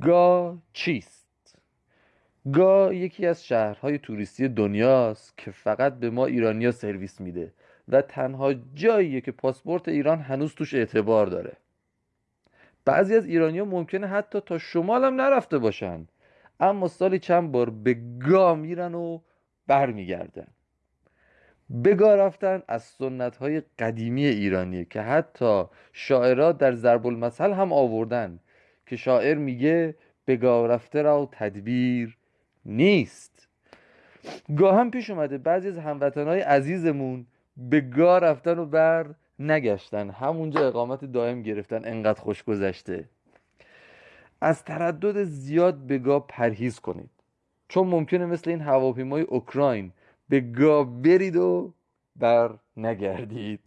گا چیست؟ گا یکی از شهرهای توریستی دنیاست که فقط به ما ایرانیا سرویس میده و تنها جاییه که پاسپورت ایران هنوز توش اعتبار داره بعضی از ایرانیا ممکنه حتی تا شمال هم نرفته باشن اما سالی چند بار به گا میرن و برمیگردن به گا رفتن از سنت های قدیمی ایرانیه که حتی شاعرات در ضرب المثل هم آوردن که شاعر میگه به گا رفته را تدبیر نیست. گاه هم پیش اومده بعضی از هموطنهای عزیزمون به گا رفتن و بر نگشتن. همونجا اقامت دائم گرفتن انقدر خوش گذشته. از تردد زیاد به گا پرهیز کنید. چون ممکنه مثل این هواپیمای اوکراین به گا برید و بر نگردید.